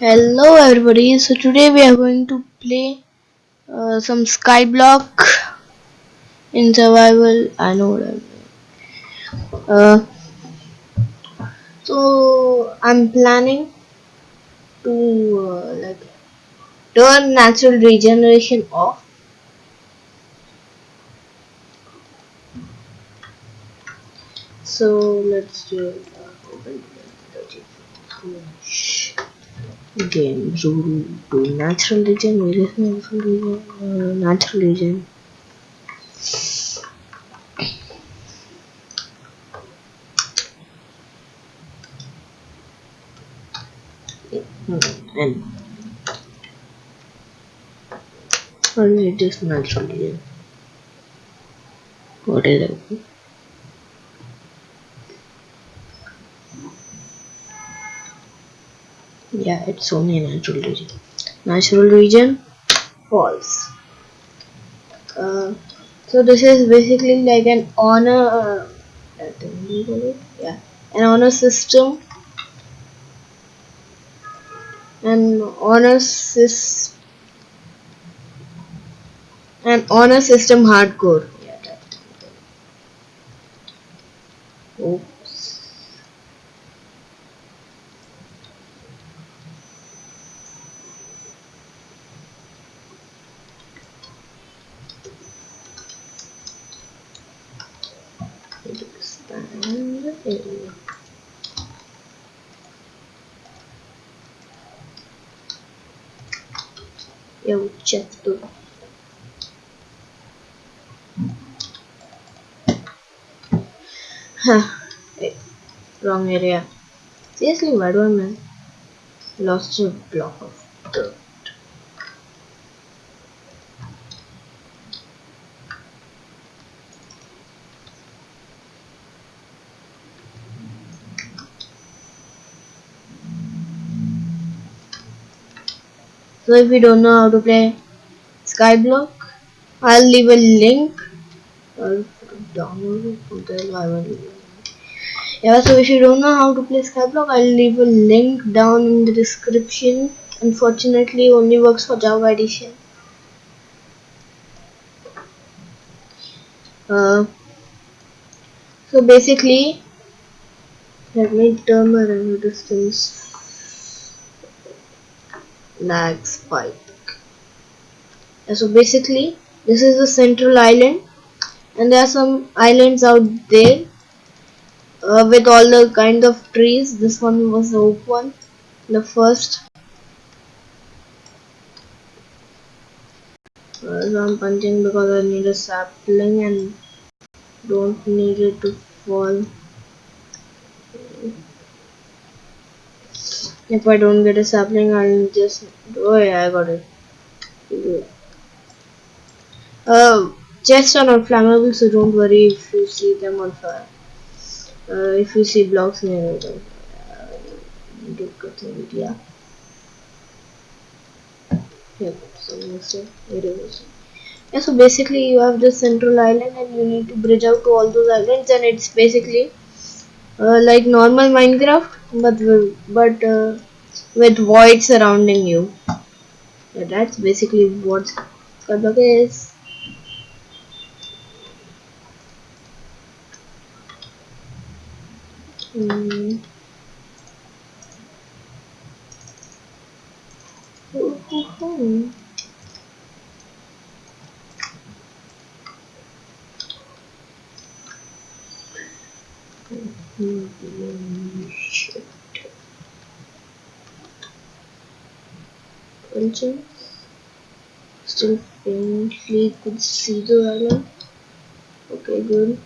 Hello everybody, so today we are going to play uh, some Skyblock in survival. I know what I'm. Uh, so I'm planning to uh, like turn natural regeneration off. So let's do it. Uh, open game Zuru to natural regen. Where is natural regen? Uh, natural regen. and only it is natural regen. What is it? Yeah it's only natural regen. Natural regen false. Uh, so this is basically like an honor uh, yeah an honor system. An honor system an honor system hardcore yeah, oops the. Eu. Huh. Wait, wrong area. Seriously, why do I? Lost a block of dirt. So if you don't know how to play Skyblock, I'll leave a link. I'll download it. Yeah, so if you don't know how to play Skyblock, I'll leave a link down in the description. Unfortunately, only works for Java Edition. Uh, so basically, let me turn my render distance lag spike so basically this is the central island and there are some islands out there uh, with all the kind of trees. This one was the oak one the first. Uh, so I'm punching because I need a sapling and don't need it to fall if I don't get a sapling I'll just oh yeah I got it. Uh, chests are not flammable so don't worry if you see them on fire. Uh, if you see blocks near them yeah. Yeah so yeah so basically you have the central island and you need to bridge out to all those islands and it's basically uh, like normal Minecraft but but uh, with void surrounding you. Yeah, that's basically what Skyblock is. Mm. Oh, oh, oh. Punching. Still faintly could see the island. Okay, good.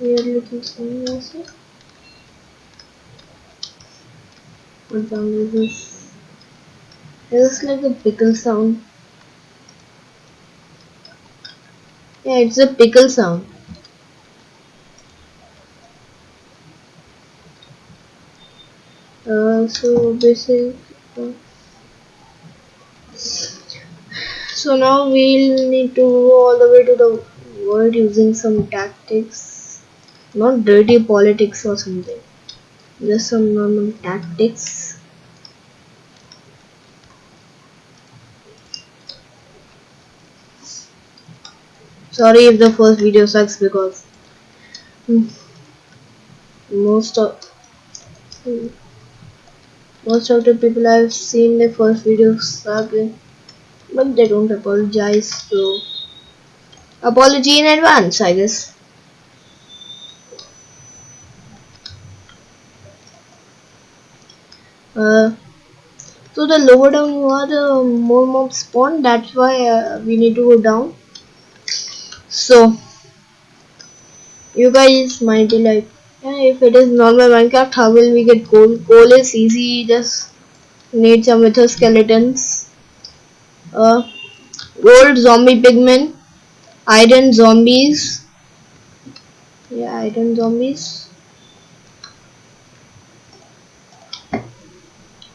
Weird looking thing also. What sound is this? It's like a pickle sound. Yeah, it's a pickle sound. Uh, so basically, uh, so now we'll need to go all the way to the world using some tactics. Not dirty politics or something. Just some normal tactics. Sorry if the first video sucks because most of most of the people I've seen the first videos suck but they don't apologize so. Apology in advance I guess. Uh, so the lower down you are the more mobs spawn that's why uh, we need to go down so you guys might be like if it is normal minecraft how will we get coal coal is easy just need some wither skeletons. Uh, gold zombie pigmen iron zombies. Yeah iron zombies.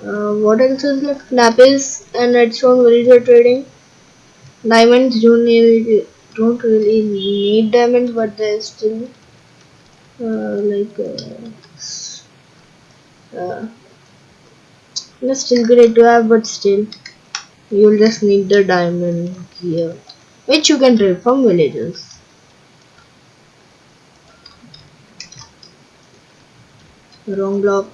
Uh, what else is left? Lapis and redstone villager trading. Diamonds need don't really need diamonds but they're still uh, like uh, uh, that's still great to have but still you'll just need the diamond here which you can trade from villagers wrong block.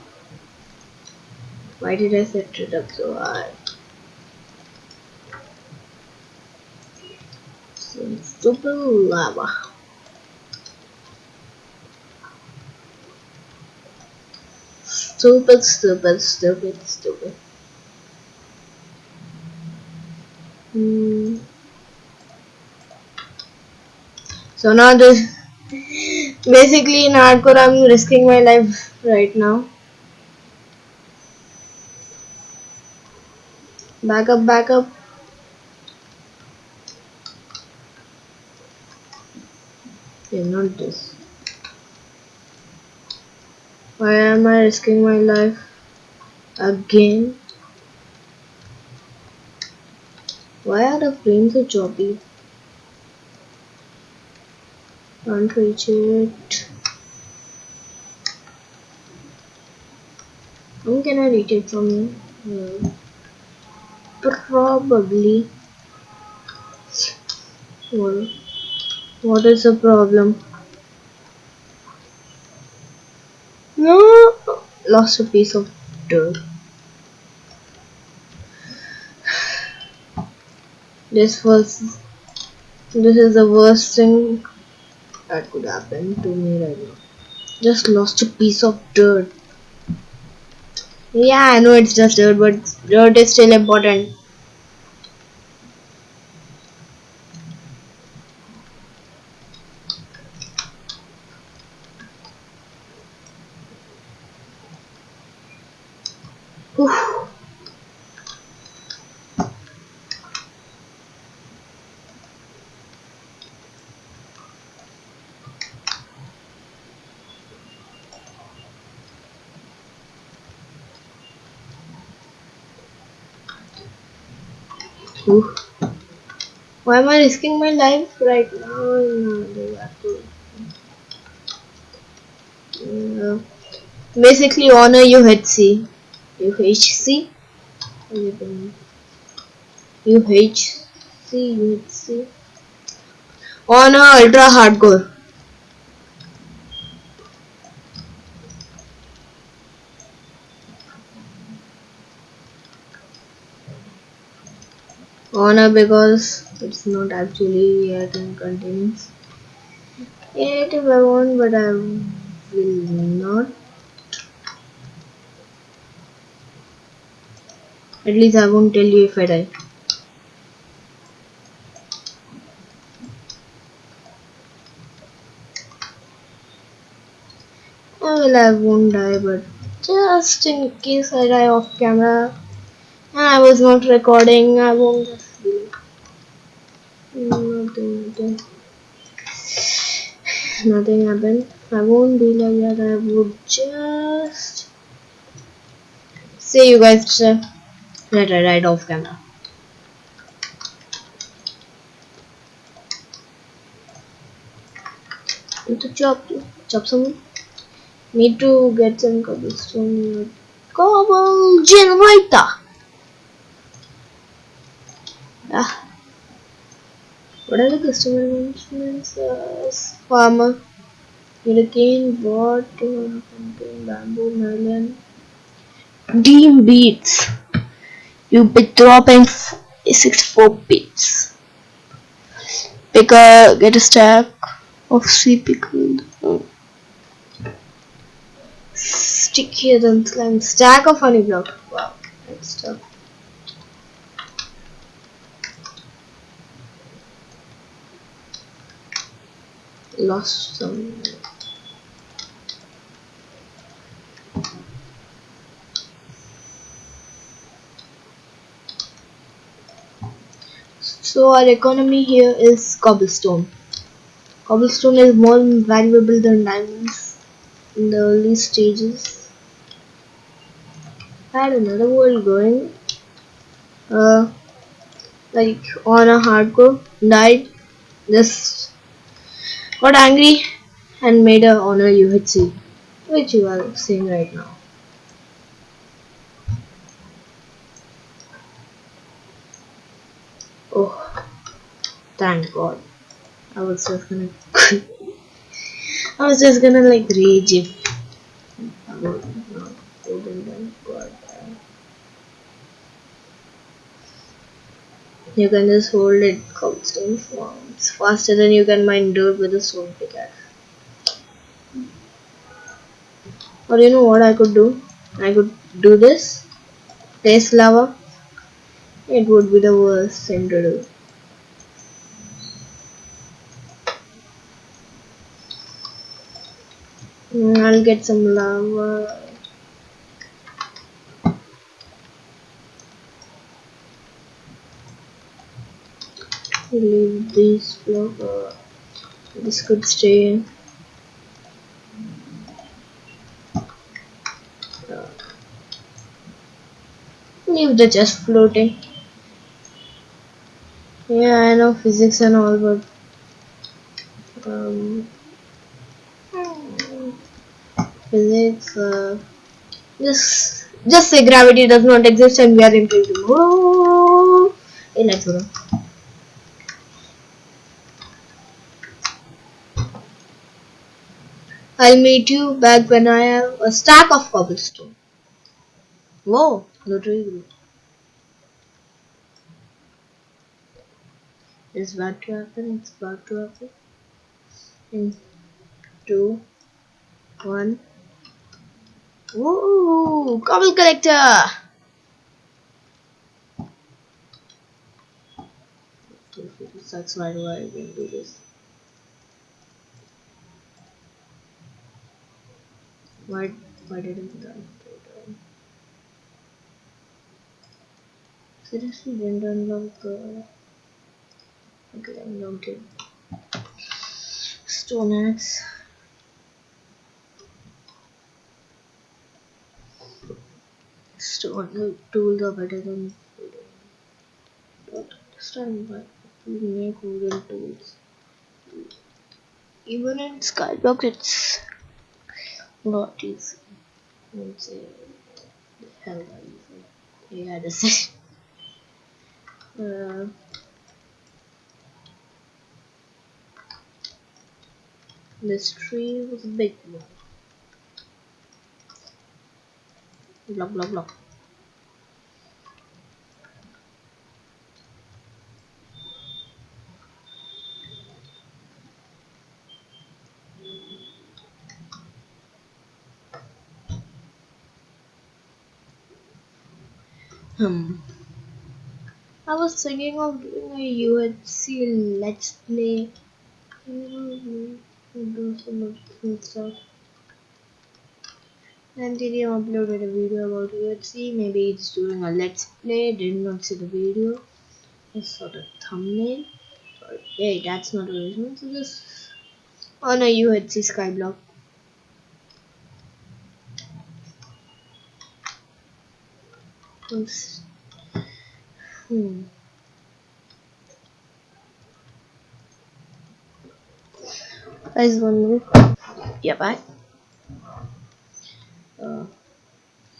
Why did I set it up so high stupid lava. Stupid, stupid, stupid, stupid. Hmm. So now this basically in hardcore I'm risking my life right now. Back up, back up. Okay, not this. Why am I risking my life again? Why are the frames so choppy? Can't reach it. How can I reach it from here? Hmm. Probably. Well, what is the problem? No, lost a piece of dirt. This was, this is the worst thing that could happen to me right now. Just lost a piece of dirt. Yeah, I know it's just dirt, but dirt is still important. Why am I risking my life right now? No, basically, honor UHC. UHC? UHC, UHC. Honor Ultra Hardcore. Honor because it's not actually yet in continuous. Yet if I want but I will not. At least I won't tell you if I die. Well I won't die but just in case I die off camera. And I was not recording I won't nothing happened nothing happened I won't be like that I would just. See you guys later right, right, right off camera need to chop chop some. need to get some cobblestone cobble generator ah. What are the customer mentions? Uh, farmer. Hurricane, water, bamboo, melon. Dean beats. You be dropping 64 bits. Pick a get a stack of sea pickled. Oh. Stickier than slime. Stack of honey block. Wow, that's tough. Lost some. So our economy here is cobblestone. Cobblestone is more valuable than diamonds in the early stages. I had another world going. Uh, like on a hardcore, died, just got angry and made a honor UHC, which you are seeing right now. Oh, thank God. I was just gonna. I was just gonna like rage if. You can just hold it cobblestone It's faster than you can mine dirt with a stone pickaxe. Or you know what I could do? I could do this. Place lava it would be the worst thing to do. Mm, I'll get some lava. Leave this block. This could stay. Leave the chest floating. Yeah, I know physics and all, but um, physics. Uh, just just say gravity does not exist and we are in quantum. Oh, hey, let's go. I'll meet you back when I have a stack of cobblestone. Whoa, grew. It's about to happen. It's about to happen. In two, one. Woo! Cobble collector. Sucks. Why I even do this? Why? Why didn't I? Seriously, didn't unlock the. Okay, I'm loaded. Stone axe. Stone tools are better than don't understand why we make wooden tools. Even in Skyblock, it's not easy. I would say the hell easy. Yeah, that's it. Uh, This tree was a big one. Blah blah blah. Hmm. I was thinking of doing a UHC Let's Play do some of. DanTDM uploaded a video about UHC, maybe it's doing a let's play, did not see the video. I saw the thumbnail. Hey, that's not original, so just on a UHC skyblock. Hmm. guys one minute yeah bye. Uh,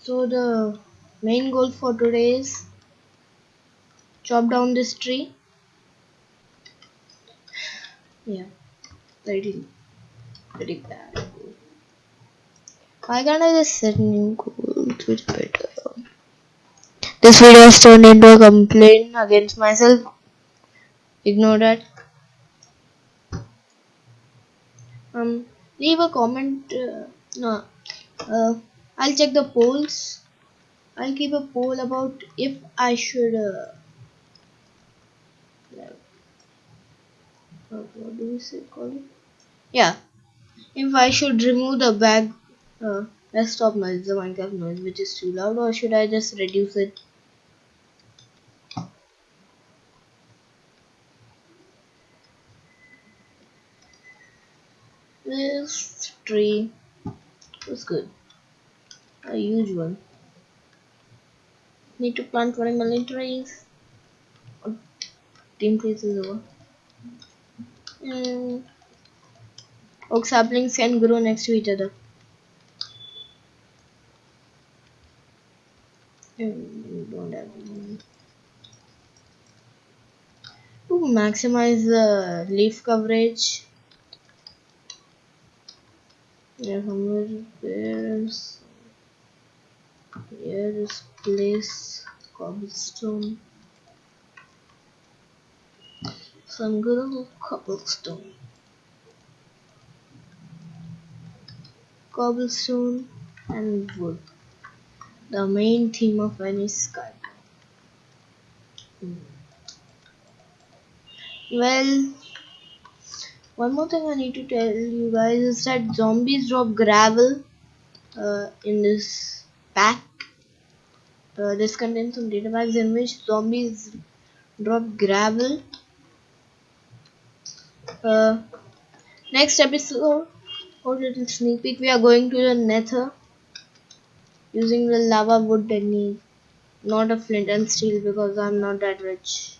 so the main goal for today is chop down this tree. Yeah pretty pretty bad. Why can't I just set new goals? Which better this video has turned into a complaint against myself. Ignore that. Um leave a comment uh, no uh, I'll check the polls. I'll keep a poll about if I should uh, uh, what do we say call it? Yeah. If I should remove the back uh, desktop noise the Minecraft noise which is too loud or should I just reduce it this tree was good. A huge one. Need to plant 20 million trees team trees is over. And oak saplings can grow next to each other. Hmm, don't have to maximize the leaf coverage yeah somewhere there's here is place cobblestone. Some good old cobblestone. Cobblestone and wood. The main theme of any sky. Hmm. well one more thing I need to tell you guys is that zombies drop gravel uh, in this pack. Uh, this contains some data packs in which zombies drop gravel. Uh, next episode or little sneak peek we are going to the nether using the lava wood technique not a flint and steel because I'm not that rich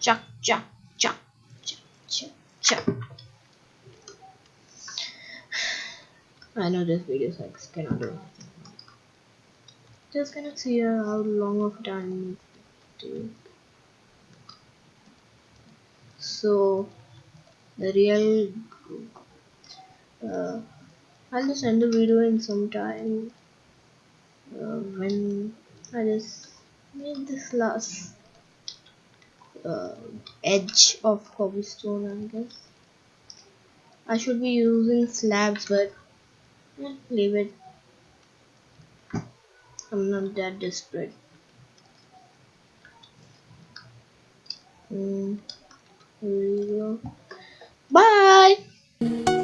chuck chuck chuck chuck chuck I know this video sucks. Cannot do just gonna see how long of time it so the real uh, I'll just end the video in some time. Uh, when I just made this last uh, edge of cobblestone I guess. I should be using slabs but yeah, leave it. I'm not that desperate. Mm, here we go. Bye